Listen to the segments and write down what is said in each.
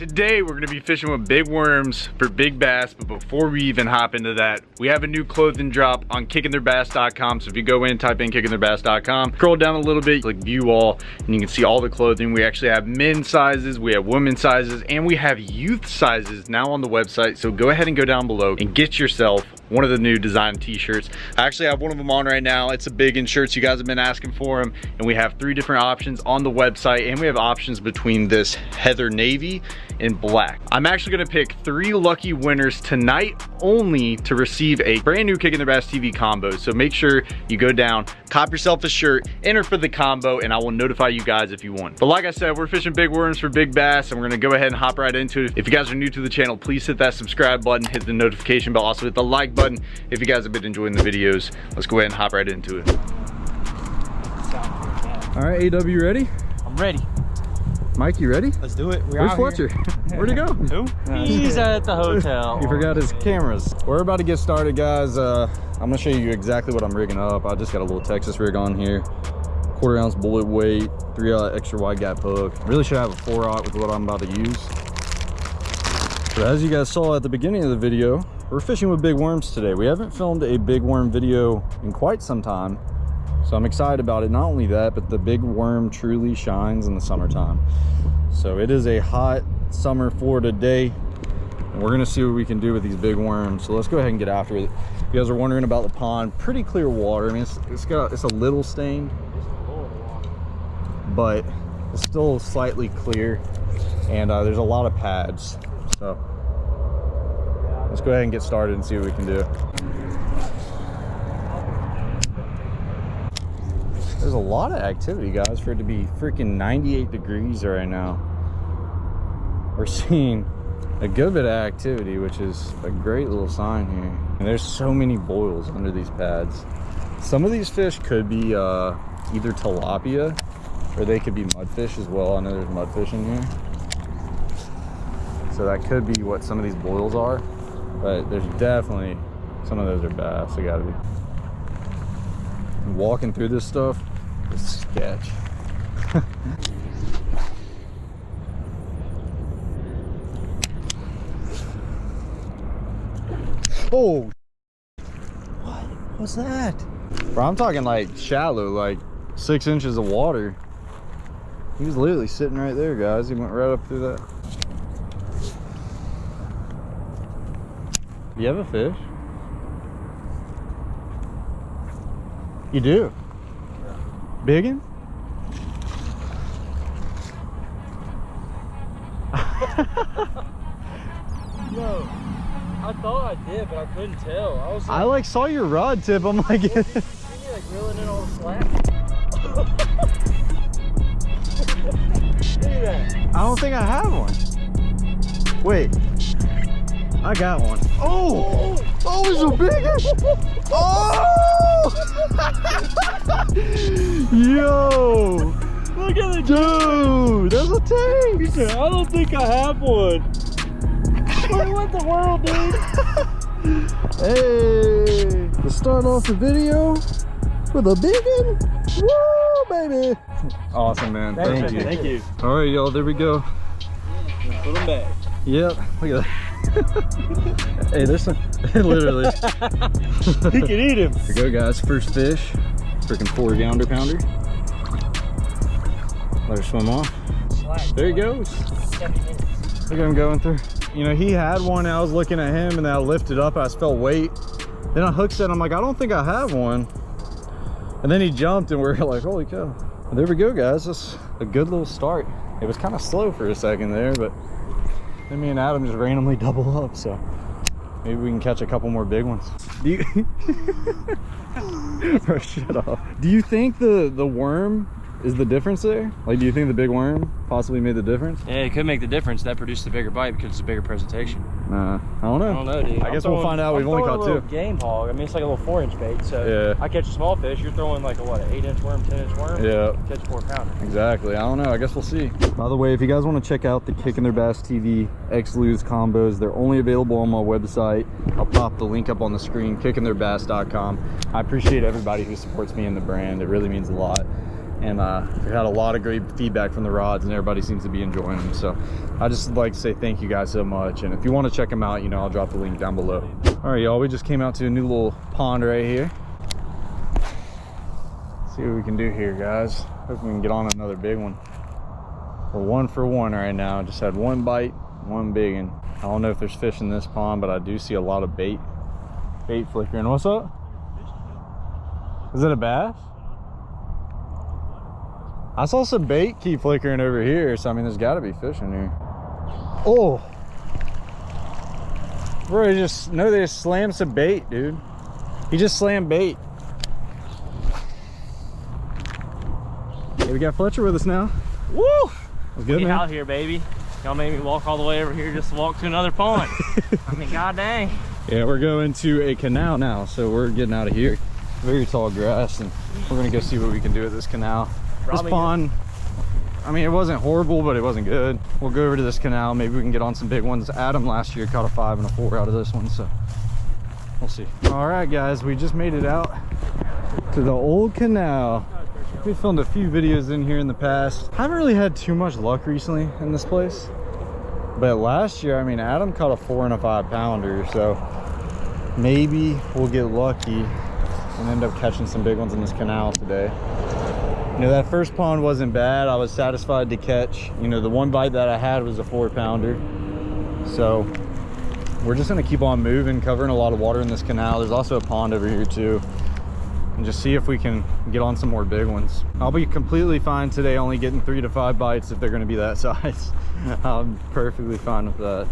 Today we're gonna be fishing with big worms for big bass, but before we even hop into that, we have a new clothing drop on kickingtheirbass.com. So if you go in, type in kickingtheirbass.com, scroll down a little bit, click view all, and you can see all the clothing. We actually have men's sizes, we have women's sizes, and we have youth sizes now on the website. So go ahead and go down below and get yourself one of the new design t-shirts. I actually have one of them on right now. It's a big in shirts. You guys have been asking for them. And we have three different options on the website. And we have options between this heather navy and black. I'm actually gonna pick three lucky winners tonight only to receive a brand new Kicking Their Bass TV combo. So make sure you go down, cop yourself a shirt, enter for the combo, and I will notify you guys if you won. But like I said, we're fishing big worms for big bass, and we're gonna go ahead and hop right into it. If you guys are new to the channel, please hit that subscribe button, hit the notification bell, also hit the like button if you guys have been enjoying the videos. Let's go ahead and hop right into it. All right, AW, ready? I'm ready. Mike, you ready? Let's do it. We're Where's Fletcher? Where'd he go? Who? He's at the hotel. he forgot his cameras. We're about to get started, guys. Uh, I'm gonna show you exactly what I'm rigging up. I just got a little Texas rig on here. Quarter ounce bullet weight, three uh, extra wide gap hook. Really should have a four aught with what I'm about to use. But as you guys saw at the beginning of the video, we're fishing with big worms today. We haven't filmed a big worm video in quite some time. So I'm excited about it. Not only that, but the big worm truly shines in the summertime. So it is a hot summer Florida day. And we're gonna see what we can do with these big worms. So let's go ahead and get after it. If You guys are wondering about the pond. Pretty clear water. I mean, it's, it's got it's a little stained, but it's still slightly clear. And uh, there's a lot of pads. So let's go ahead and get started and see what we can do. There's a lot of activity, guys, for it to be freaking 98 degrees right now. We're seeing a good bit of activity, which is a great little sign here. And there's so many boils under these pads. Some of these fish could be uh, either tilapia or they could be mudfish as well. I know there's mudfish in here. So that could be what some of these boils are. But there's definitely, some of those are bass, they gotta be. Walking through this stuff, is sketch. oh, what was that? Bro, I'm talking like shallow, like six inches of water. He was literally sitting right there, guys. He went right up through that. You have a fish? You do? Biggin? Yo, I thought I did, but I couldn't tell. I was. Like, I like saw your rod tip. I'm like, you like reeling in all the slack. I don't think I have one. Wait, I got one. Oh, oh, oh it's a big Oh! Yo! Look at the dude. That's a tank. I don't think I have one. what the world, dude? hey, let's start off the video with a big one. Woo, baby. Awesome, man. Thank, Thank you. Thank you. All right, y'all, there we go. Put them back. Yep, look at that. hey, there's some, literally. he can eat him. Here we go, guys. First fish. Freaking four pounder pounder. Let her swim off. There he goes. Look at him going through. You know, he had one. I was looking at him and then I lifted up. I felt weight. Then I hooked it. I'm like, I don't think I have one. And then he jumped and we are like, holy cow. there we go, guys. That's a good little start. It was kind of slow for a second there, but then me and Adam just randomly double up, so maybe we can catch a couple more big ones. Do you Bro, oh, shut off. Do you think the the worm is the difference there? Like, do you think the big worm possibly made the difference? Yeah, it could make the difference. That produced a bigger bite because it's a bigger presentation. Nah, I don't know. I don't know, dude. I I'm guess throwing, we'll find out. We've only caught two. game hog. I mean, it's like a little four inch bait. So yeah. I catch a small fish. You're throwing like a what, an eight inch worm, ten inch worm. Yeah. Catch four pounder. Exactly. I don't know. I guess we'll see. By the way, if you guys want to check out the Kicking Their Bass TV X Lew's combos, they're only available on my website. I'll pop the link up on the screen, kickingtheirbass.com. I appreciate everybody who supports me in the brand. It really means a lot. And uh, had a lot of great feedback from the rods and everybody seems to be enjoying them. So i just like to say thank you guys so much. And if you want to check them out you know i'll drop the link down below. All right y'all we just came out to a new little pond right here. See what we can do here guys. Hope we can get on another big one. We're one for one right now. Just had one bite one big one i don't know if there's fish in this pond but i do see a lot of bait bait flickering. What's up? Is it a bass I saw some bait keep flickering over here, so I mean, there's got to be fish in here. Oh, bro, he just no, they just slammed some bait, dude. He just slammed bait. Hey, we got Fletcher with us now. Woo! What's good, We man? out here, baby. Y'all made me walk all the way over here just to walk to another pond. I mean, god dang. Yeah, we're going to a canal now, so we're getting out of here. Very tall grass, and we're gonna go see what we can do with this canal. Probably this pond, I mean, it wasn't horrible, but it wasn't good. We'll go over to this canal. Maybe we can get on some big ones. Adam last year caught a five and a four out of this one, so we'll see. All right, guys, we just made it out to the old canal. We filmed a few videos in here in the past. Haven't really had too much luck recently in this place. But last year, I mean, Adam caught a four and a five pounder, so maybe we'll get lucky and end up catching some big ones in this canal today. You know, that first pond wasn't bad. I was satisfied to catch. You know, the one bite that I had was a four pounder. So we're just gonna keep on moving, covering a lot of water in this canal. There's also a pond over here too. And just see if we can get on some more big ones. I'll be completely fine today, only getting three to five bites if they're gonna be that size. I'm perfectly fine with that.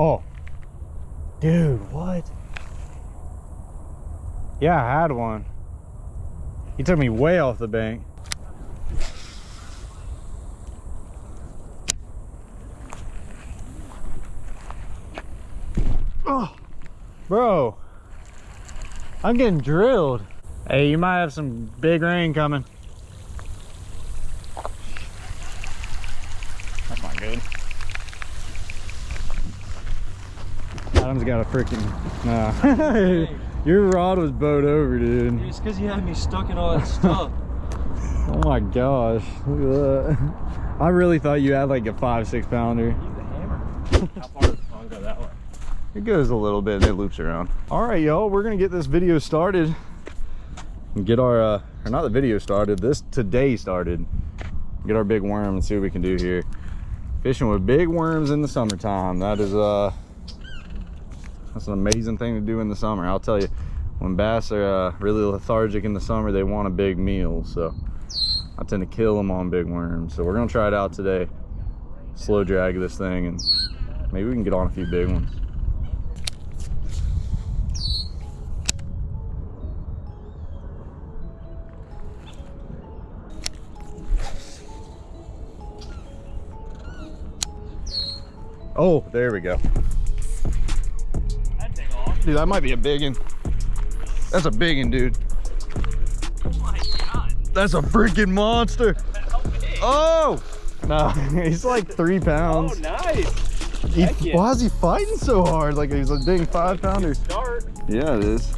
Oh, dude, what? Yeah, I had one. He took me way off the bank. Oh, bro, I'm getting drilled. Hey, you might have some big rain coming. That's not good. Adam's got a freaking. Nah. Your rod was bowed over, dude. It's because you had me stuck in all that stuff. Oh my gosh. Look at that. I really thought you had like a five, six pounder. The hammer. How far does the pond go that way? It goes a little bit and it loops around. All right, y'all, we're gonna get this video started. And get our, uh, or not the video started, this today started. Get our big worm and see what we can do here. Fishing with big worms in the summertime. That is, uh, that's an amazing thing to do in the summer. I'll tell you, when bass are uh, really lethargic in the summer, they want a big meal. So I tend to kill them on big worms. So we're gonna try it out today. Slow drag this thing and maybe we can get on a few big ones. Oh, there we go. That'd take off. Dude, that might be a big one. That's a big one, dude. Oh my god. That's a freaking monster. Oh! No, he's like three pounds. Oh, nice. He- yeah. Why is he fighting so hard? Like he's a big five pounder. Start. Yeah, it is.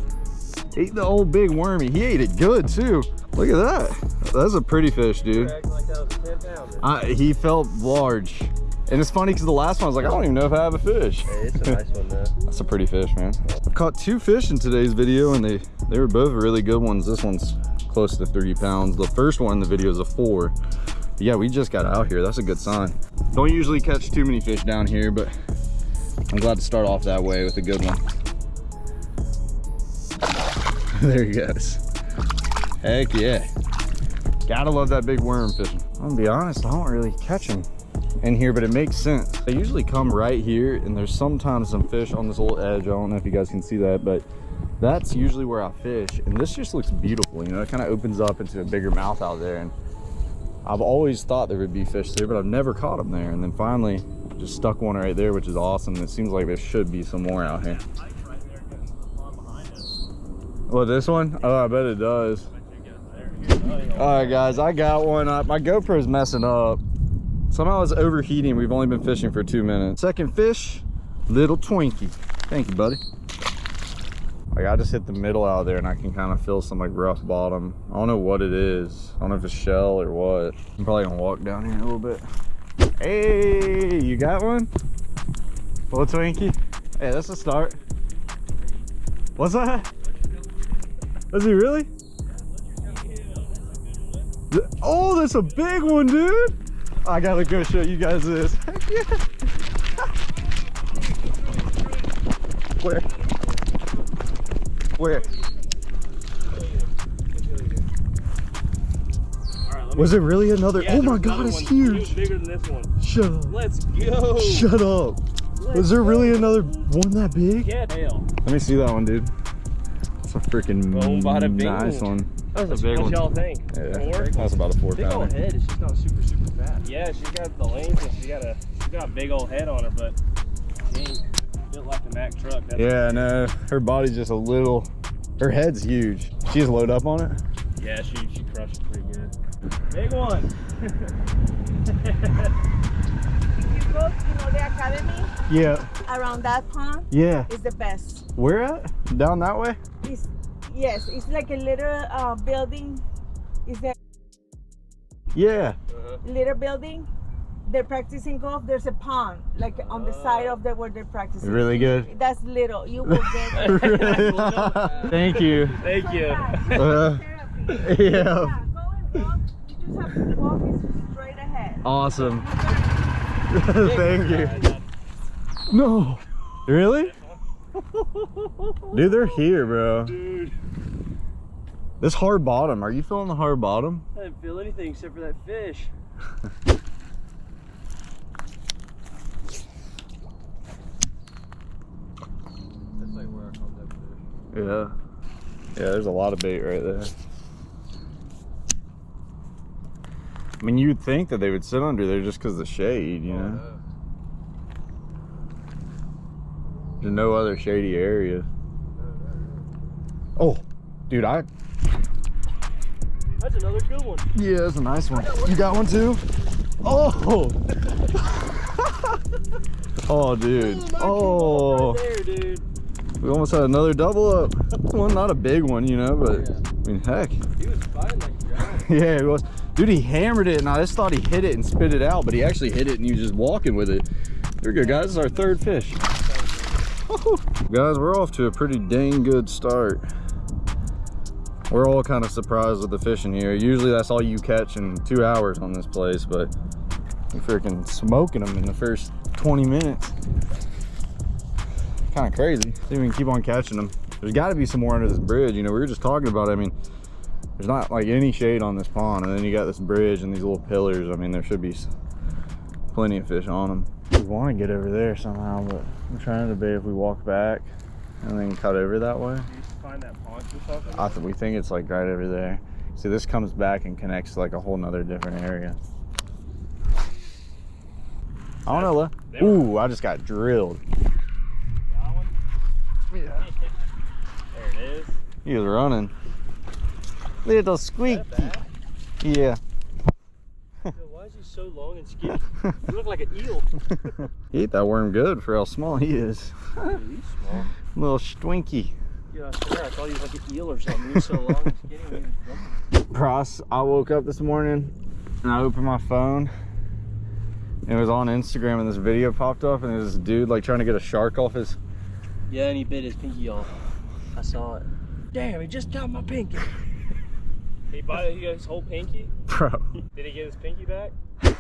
Ate the old big wormy. He ate it good too. Look at that. That's a pretty fish, dude. Like that was 10 pounder. I, he felt large. And it's funny because the last one I was like, I don't even know if I have a fish. Hey, it's a nice one though. That's a pretty fish, man. I've caught two fish in today's video and they, they were both really good ones. This one's close to three pounds. The first one in the video is a four. But yeah, we just got out here. That's a good sign. Don't usually catch too many fish down here, but I'm glad to start off that way with a good one. there he goes. Heck yeah. Gotta love that big worm fishing. I'm gonna be honest, I don't really catch them in here, but it makes sense. They usually come right here, and there's sometimes some fish on this little edge. I don't know if you guys can see that, but that's usually where I fish. And this just looks beautiful, you know, it kind of opens up into a bigger mouth out there. And I've always thought there would be fish there, but I've never caught them there. And then finally, just stuck one right there, which is awesome. It seems like there should be some more out here. Well, this one? Oh, I bet it does. All right, guys, I got one. Uh, my GoPro's messing up. Somehow it's overheating. We've only been fishing for two minutes. Second fish, Little Twinkie. Thank you, buddy. Like I just hit the middle out there and I can kind of feel some like rough bottom. I don't know what it is. I don't know if it's shell or what. I'm probably gonna walk down here a little bit. Hey, you got one? Little Twinkie? Hey, that's a start. What's that? Is he really? Oh, that's a big one, dude. I gotta go show you guys this. Yeah. Where? Where? All right, Was it really another? Yeah, oh my god, it's huge. bigger than this one. Shut up. Let's go. Shut up. Was there really another one that big? Yeah, tail. Let me see that one, dude. It's a freaking Boom, bada nice one. That's a big one. what one. y'all think? Yeah, that's about a four Big old head is just not super, super fat. Yeah, she's got the lanes and she got a she got a big old head on her, but she ain't built like a Mack truck. That's Yeah, no, her body's just a little. Her head's huge. She's load up on it. Yeah, she she crushed it pretty good. Big one. If you go, you know, the academy Yeah, around that pond yeah. is the best. Where at? Down that way? It's yes, it's like a little uh, building. Is a Yeah. little building. They're practicing golf. There's a pond, like on the side of the where they're practicing. Really good. That's little. You will get. Thank you. Thank you. Uh, yeah. Yeah, go and walk. You just have to walk straight ahead. Awesome. Thank you. No. Really? Dude, they're here, bro. Dude, This hard bottom. Are you feeling the hard bottom? I didn't feel anything except for that fish. That's like where I caught that fish. Yeah. Yeah, there's a lot of bait right there. I mean, you'd think that they would sit under there just because of the shade, you oh, know? There's no other shady area. Oh, dude, I. That's another good one. Yeah, that's a nice one. You got one too? Oh! oh, dude. Oh. Right there, dude. We almost had another double up. Well, not a big one, you know, but I mean, heck. He was fighting like giant. Yeah, it was. Dude, he hammered it, and I just thought he hit it and spit it out, but he actually hit it and he was just walking with it. There we go, guys. This is our third fish. guys, we're off to a pretty dang good start. We're all kind of surprised with the fishing here. Usually that's all you catch in two hours on this place, but we're freaking smoking them in the first 20 minutes. Kind of crazy. See if we can keep on catching them. There's got to be some more under this bridge. You know, we were just talking about, it. I mean, there's not like any shade on this pond and then you got this bridge and these little pillars i mean there should be plenty of fish on them we want to get over there somehow but i'm trying to debate if we walk back and then cut over that way find that paunch or something? i th- we think it's like right over there see this comes back and connects to like a whole nother different area i don't know were- ooh i just got drilled yeah There it is. he was running little squeak Is that bad? yeah Why is he so long and skinny? You look like an eel. he ate that worm good for how small he is Dude, he's small. little stinky Yeah, I swear, I thought he was like an eel or something. He was so long and skinny. when he was jumping. Pross, I woke up this morning and I opened my phone it was on Instagram and this video popped up and it was this dude like trying to get a shark off his Yeah, and he bit his pinky off. I saw it. Damn, he just got my pinky. he bought he got his whole pinky? bro. Did he get his pinky back?